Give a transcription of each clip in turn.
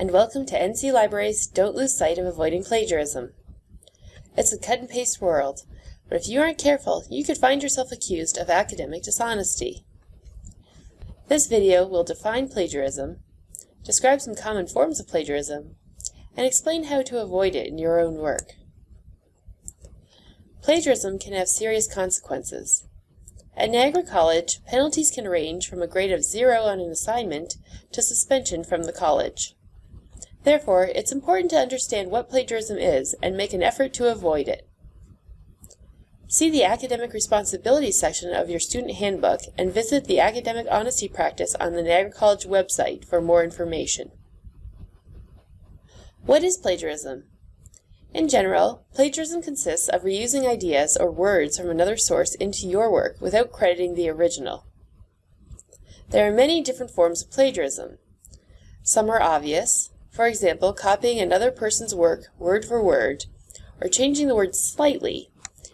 and welcome to NC Libraries Don't Lose Sight of Avoiding Plagiarism. It's a cut and paste world, but if you aren't careful, you could find yourself accused of academic dishonesty. This video will define plagiarism, describe some common forms of plagiarism, and explain how to avoid it in your own work. Plagiarism can have serious consequences. At Niagara College, penalties can range from a grade of zero on an assignment to suspension from the college. Therefore, it's important to understand what plagiarism is and make an effort to avoid it. See the Academic Responsibility section of your student handbook and visit the Academic Honesty Practice on the Niagara College website for more information. What is plagiarism? In general, plagiarism consists of reusing ideas or words from another source into your work without crediting the original. There are many different forms of plagiarism. Some are obvious, for example, copying another person's work word for word, or changing the word slightly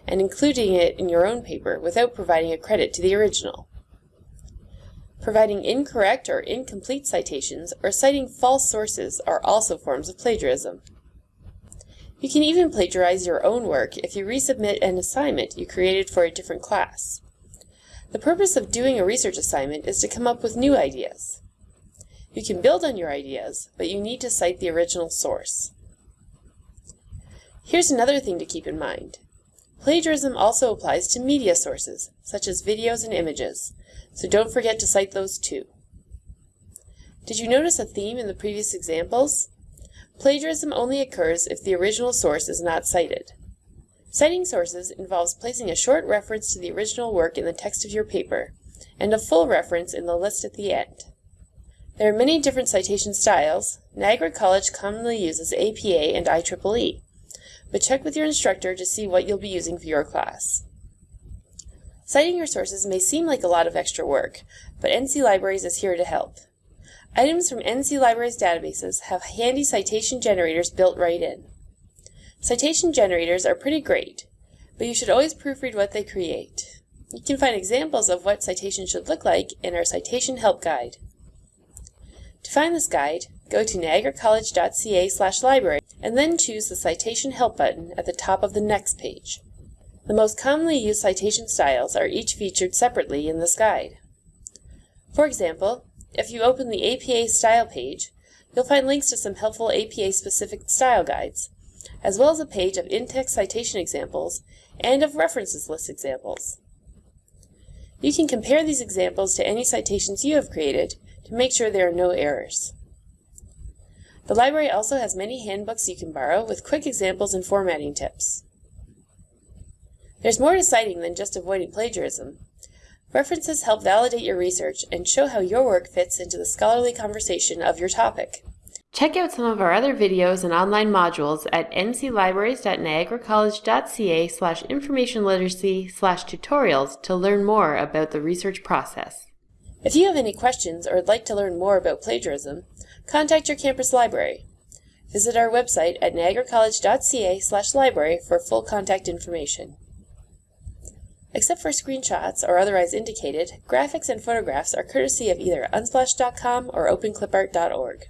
and including it in your own paper without providing a credit to the original. Providing incorrect or incomplete citations or citing false sources are also forms of plagiarism. You can even plagiarize your own work if you resubmit an assignment you created for a different class. The purpose of doing a research assignment is to come up with new ideas. You can build on your ideas, but you need to cite the original source. Here's another thing to keep in mind. Plagiarism also applies to media sources, such as videos and images, so don't forget to cite those too. Did you notice a theme in the previous examples? Plagiarism only occurs if the original source is not cited. Citing sources involves placing a short reference to the original work in the text of your paper, and a full reference in the list at the end. There are many different citation styles. Niagara College commonly uses APA and IEEE, but check with your instructor to see what you'll be using for your class. Citing your sources may seem like a lot of extra work, but NC Libraries is here to help. Items from NC Libraries databases have handy citation generators built right in. Citation generators are pretty great, but you should always proofread what they create. You can find examples of what citations should look like in our Citation Help Guide. To find this guide, go to niagaracollege.ca slash library and then choose the Citation Help button at the top of the next page. The most commonly used citation styles are each featured separately in this guide. For example, if you open the APA Style page, you'll find links to some helpful APA-specific style guides, as well as a page of in-text citation examples and of references list examples. You can compare these examples to any citations you have created to make sure there are no errors. The library also has many handbooks you can borrow with quick examples and formatting tips. There's more to citing than just avoiding plagiarism. References help validate your research and show how your work fits into the scholarly conversation of your topic. Check out some of our other videos and online modules at nclibraries.niagaracollege.ca slash information literacy slash tutorials to learn more about the research process. If you have any questions or would like to learn more about plagiarism, contact your campus library. Visit our website at niagaracollege.ca library for full contact information. Except for screenshots or otherwise indicated, graphics and photographs are courtesy of either unsplash.com or openclipart.org.